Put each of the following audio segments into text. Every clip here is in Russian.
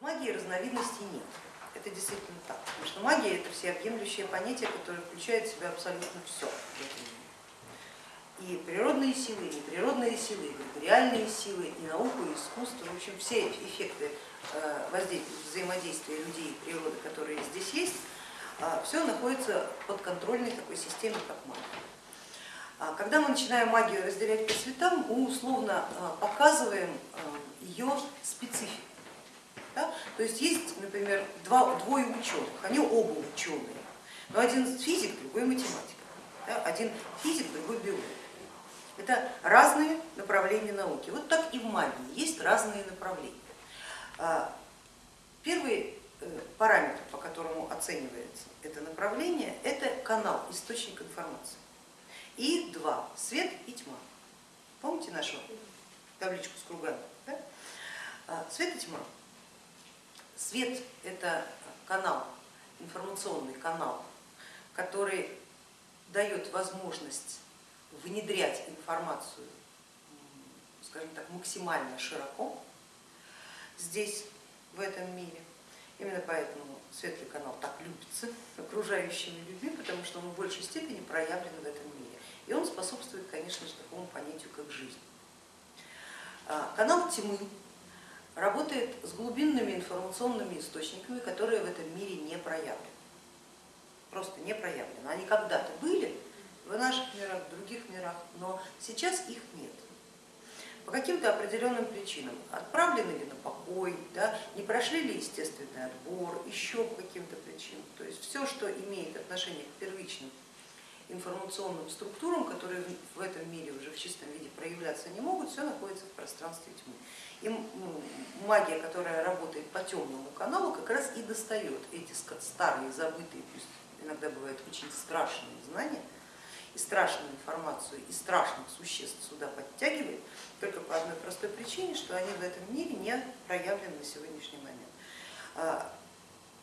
Магии разновидностей нет. Это действительно так, потому что магия это всеобъемлющее понятие, которое включает в себя абсолютно все. И природные силы, и неприродные силы, и реальные силы, и науку, и искусство, в общем, все эффекты э, взаимодействия людей и природы, которые здесь есть, э, все находится под контрольной такой системе, как магия. А когда мы начинаем магию разделять по цветам, мы условно э, показываем ее специфику. Да? То есть есть, например, два, двое ученых, они оба ученые, но один физик, другой математик, да? один физик, другой биолог. Это разные направления науки. Вот так и в магии есть разные направления. А, первый э, параметр, по которому оценивается это направление, это канал, источник информации. И два, свет и тьма. Помните нашу табличку с кругами? Да? А, свет и тьма. Свет это канал, информационный канал, который дает возможность внедрять информацию, скажем так, максимально широко здесь, в этом мире. Именно поэтому светлый канал так любится окружающими людьми, потому что он в большей степени проявлен в этом мире. И он способствует, конечно же, такому понятию, как жизнь. А, канал тьмы работает с глубинными информационными источниками, которые в этом мире не проявлены. Просто не проявлены. Они когда-то были, в наших мирах, в других мирах, но сейчас их нет. По каким-то определенным причинам, отправлены ли на покой, да, не прошли ли естественный отбор, еще по каким-то причинам. То есть все, что имеет отношение к первичным информационным структурам, которые в этом чистом виде проявляться не могут, все находится в пространстве тьмы. И ну, магия, которая работает по темному каналу, как раз и достает эти старые, забытые, пусть иногда бывают очень страшные знания, и страшную информацию, и страшных существ сюда подтягивает, только по одной простой причине, что они в этом мире не проявлены на сегодняшний момент. А,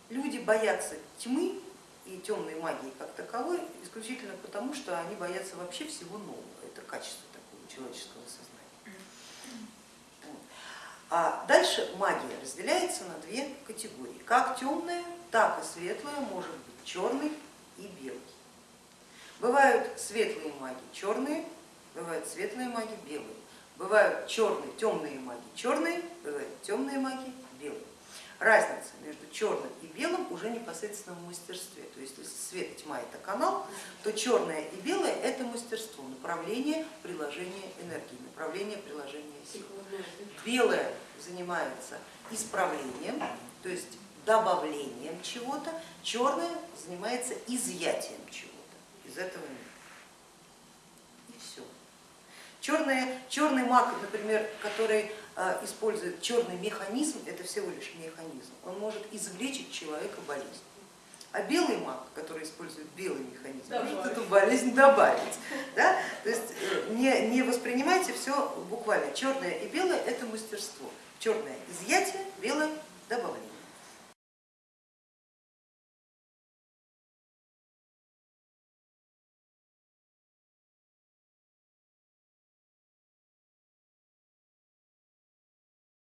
люди боятся тьмы и темной магии как таковой исключительно потому, что они боятся вообще всего нового. Это качество человеческого сознания. А дальше магия разделяется на две категории. Как темная, так и светлая может быть черной и белой. Бывают светлые маги черные, бывают светлые маги белые, бывают черные, темные маги черные, бывают темные маги белые. Разница между черным и белым уже непосредственно в мастерстве. То есть если свет тьма это канал, то черное и белое это направление приложения энергии, направление приложения сил. Белое занимается исправлением, то есть добавлением чего-то, черное занимается изъятием чего-то из этого мира. И все. Черный, черный маг, например, который э, использует черный механизм, это всего лишь механизм, он может излечить человека болезнь. А белый маг, который использует белый механизм, добавить. может эту болезнь добавить. Да? То есть э, не, не воспринимайте все буквально. Черное и белое это мастерство. Черное изъятие, белое добавление.